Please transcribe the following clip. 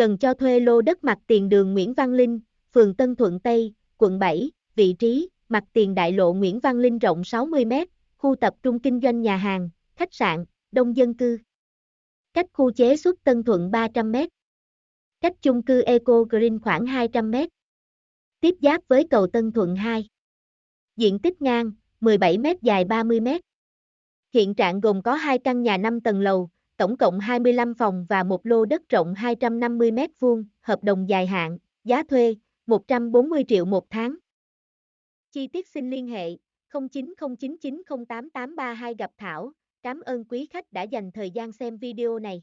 cần cho thuê lô đất mặt tiền đường Nguyễn Văn Linh, phường Tân Thuận Tây, quận 7, vị trí, mặt tiền đại lộ Nguyễn Văn Linh rộng 60m, khu tập trung kinh doanh nhà hàng, khách sạn, đông dân cư. Cách khu chế xuất Tân Thuận 300m. Cách chung cư Eco Green khoảng 200m. Tiếp giáp với cầu Tân Thuận 2. Diện tích ngang, 17m dài 30m. Hiện trạng gồm có 2 căn nhà 5 tầng lầu, tổng cộng 25 phòng và một lô đất rộng 250 m2, hợp đồng dài hạn, giá thuê 140 triệu một tháng. Chi tiết xin liên hệ 0909908832 gặp Thảo. Cảm ơn quý khách đã dành thời gian xem video này.